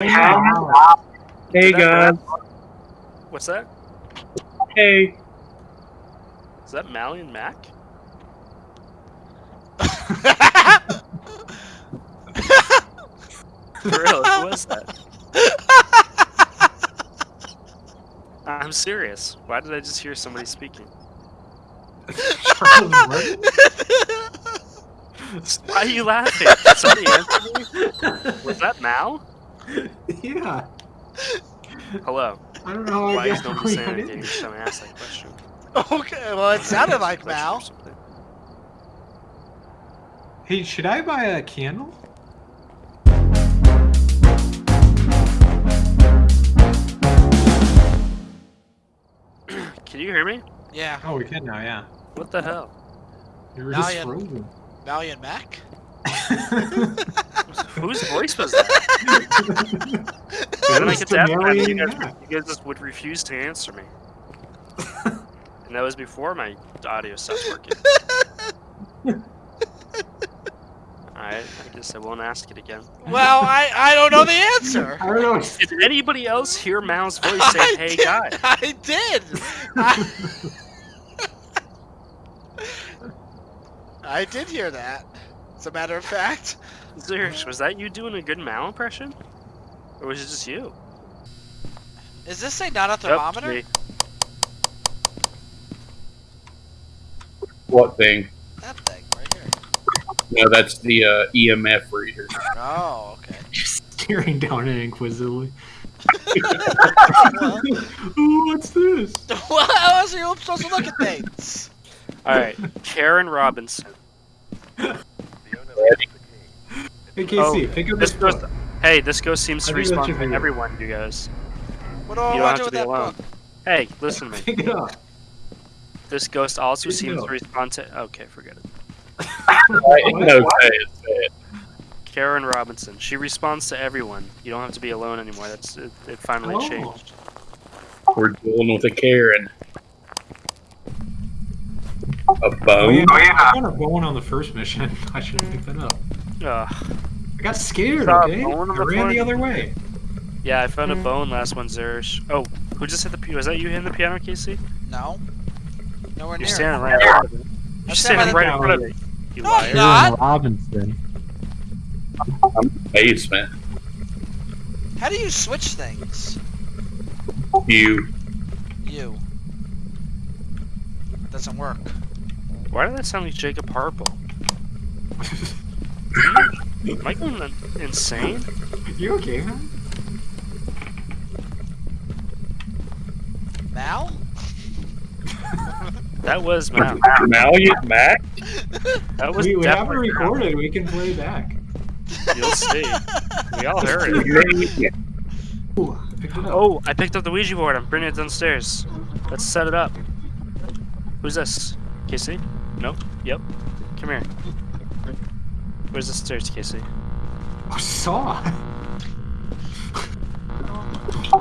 Hey guys. What's that? Hey. Is that Mally and Mac? For real, who was that? I'm serious. Why did I just hear somebody speaking? Why are you laughing? Did somebody answer me? Was that Mal? yeah. Hello. I don't know how Why I is got nobody we saying got in anything each time ask that question? Okay, well, it sounded like Question Mal. Hey, should I buy a candle? Can you hear me? Yeah, Oh, we can now, yeah. What the hell? You were Now just you- frozen. Valiant Mac. Whose voice was that? That Then I get to ask that, Tamarian you guys, you guys just would refuse to answer me. and that was before my audio stopped working. Alright, I guess I won't ask it again. Well, I I don't know the answer. I don't know. Did anybody else hear Mal's voice say, I hey did, guy? I did. I, I did hear that. As a matter of fact. Zerish, was that you doing a good Mal impression? Or was it just you? Is this thing not a thermometer? me. What thing? that thing right here. No, that's the uh, EMF reader. Oh, okay. You're Staring down it inquisitively. well, Ooh, what's this? well, how else are you supposed to look at things? Alright, Karen Robinson. Hey, Casey, Oh, pick up This this goes, hey, this ghost seems to think that's respond to video. everyone, you guys. What do I You don't have to do to with be alone. book? Hey, listen to me. Pick it up. This ghost also Pick seems to respond to. Okay, forget it. Right? No, say it, say it. Karen Robinson. She responds to everyone. You don't have to be alone anymore. That's it. it finally Oh. changed. We're dealing with a Karen. A Oh, bone? yeah. I found a bone on the first mission. I should have picked that up. Ugh. I got scared, okay? bone I the ran the other way. Yeah, I found a hmm. bone last one, Zerish. Oh, who just hit the? pi- Was that you hitting the piano, Casey? No. Nowhere You're near. standing right in front of it. You're I'm standing standing right in front of it. You No, I'm liar. not. Robinson. Basement. How do you switch things? You. You. Doesn't work. Why did that sound like Jacob Harple? Am I going insane? you okay, man? Mal? That was Mal. Valiant Mac? That was We, we have it definitely Mal. recorded. We can play back. You'll see. We all heard it. Ooh, I picked it up. Oh, I picked up the Ouija board. I'm bringing it downstairs. Let's set it up. Who's this? Casey? Nope. Yep. Come here. Where's the stairs, Casey? I saw.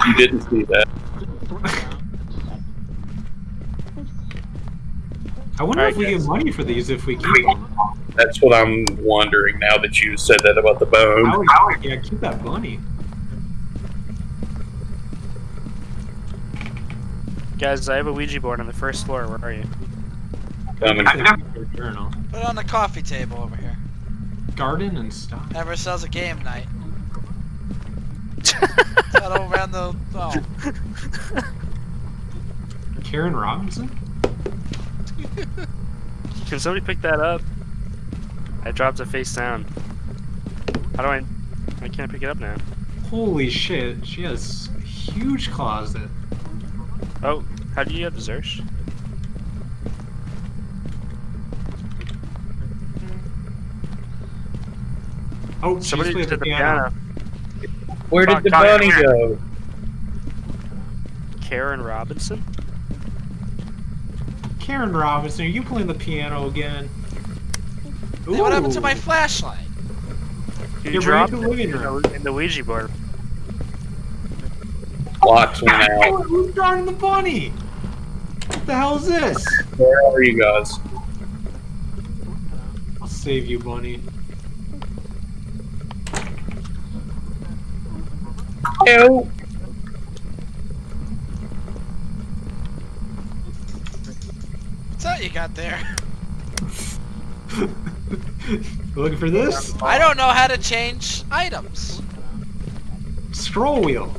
You didn't see that. I wonder Alright, if we guys. get money for these if we keep them. That's what I'm wondering now that you said that about the bone. How would, yeah, keep that money. Guys, I have a Ouija board on the first floor. Where are you? Coming. Journal. Put it on the coffee table over here. Garden and stuff. Never sells a game night. Not over on the. Oh. Karen Robinson? Can somebody pick that up? I dropped it face down. How do I? I can't pick it up now. Holy shit, she has a huge closet. Oh, how do you get the Zersh? Oh, she's Somebody playing did the piano. Where did the Come bunny go? Karen Robinson. Karen Robinson, are you playing the piano again? Hey, what happened to my flashlight? You Get ready dropped to it in the, in the Ouija board. Locks went out. Who's drawing the bunny? What the hell is this? Where are you guys? I'll save you, bunny. Help! What's that you got there? Looking for this? I don't know how to change items. Scroll wheel.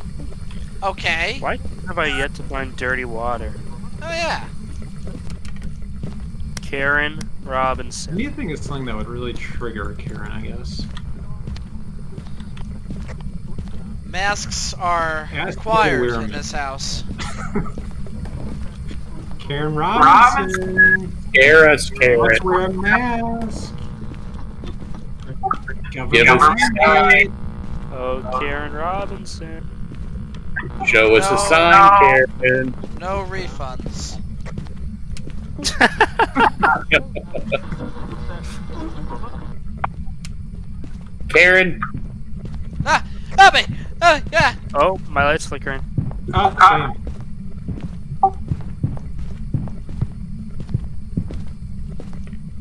Okay. Why have I yet to find dirty water? Oh yeah. Karen Robinson. Anything is something that would really trigger Karen, I guess. Masks are Yeah, required in this house. Karen Robinson. Scare us, Karen. Let's wear a mask. Give us a Government sign. Oh, Karen Robinson. Show us a No. sign, Karen. No refunds. Karen, Ah! Help me! Ah! Yeah! Oh, my light's flickering. Ah, same.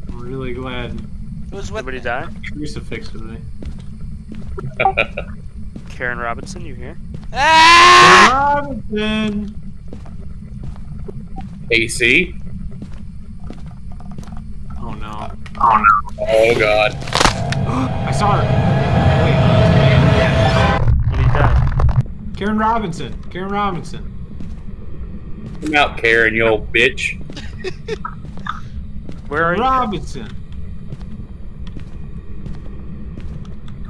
I'm really glad Who's with Somebody me? die? crucifix with me. Karen Robinson, you here? Ah! Robinson. AC. Oh no. Oh no. Oh God. I saw her. Karen Robinson. Karen Robinson. Come out, Karen, you old bitch. Where are you? Robinson.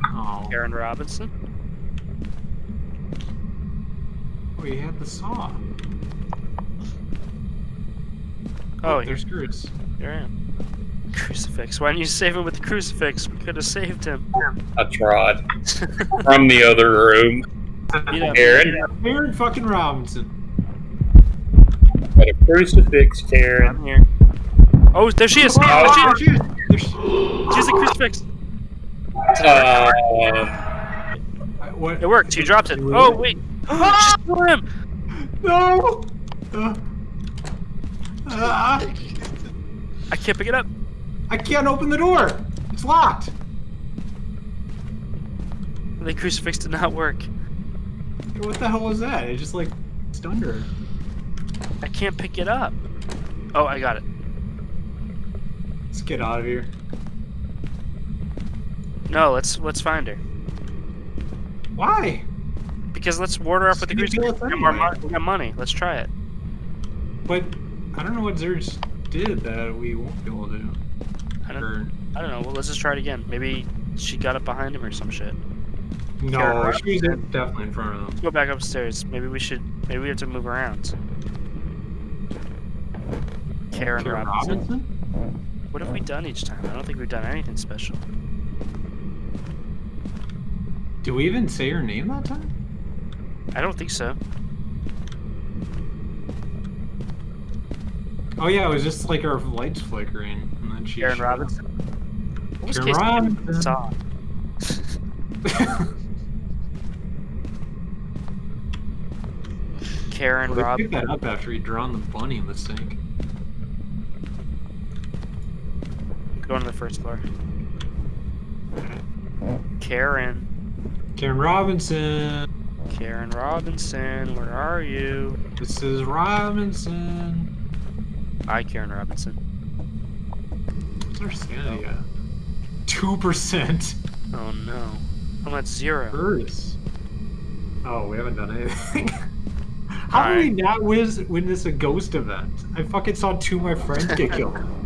Oh, Karen Robinson? Oh, we had the saw. Oh, oh there's Cruz. Here I am. Crucifix. Why didn't you save him with the crucifix? We could have saved him. I tried. From the other room. Beat up. Karen, Karen fucking Robinson. got a crucifix, Karen. I'm here. Oh, there she is! Oh, Oh, oh, she, shit. There's- she's a crucifix! Uh, What? It worked. She dropped it. Oh, wait. she stole him! No! Uh, ah, I can't pick it up. I can't open the door. It's locked. The crucifix did not work. What the hell was that? It just like stunned her. I can't pick it up. Oh, I got it. Let's get out of here. No, let's let's find her. Why? Because let's ward her off with the She didn't crucifix. kill us We got, more anyway. we got money. Let's try it. But I don't know what Zerge did that we won't be able to. I don't, Or, I don't know. Well, let's just try it again. Maybe she got up behind him or some shit. No, she's in- definitely in front of them. Let's go back upstairs. Maybe we should. Maybe we have to move around. Karen, Karen Robinson. Robinson? What have we done each time? I don't think we've done anything special. Do we even say her name that time? I don't think so. Oh yeah, it was just like our lights flickering, and then she. Karen. Robinson. What was Karen Casey Robinson. Karen Well, Rob. picked that up after he'd drawn the bunny in the sink. Going to the first floor. Karen. Karen Robinson. Karen Robinson, where are you? This is Robinson. Hi, Karen Robinson. What's our sanity at? Two percent. Oh no. I'm at zero. Earth. Oh, we haven't done anything. How did we not win, win this a ghost event? I fucking saw two of my friends get killed.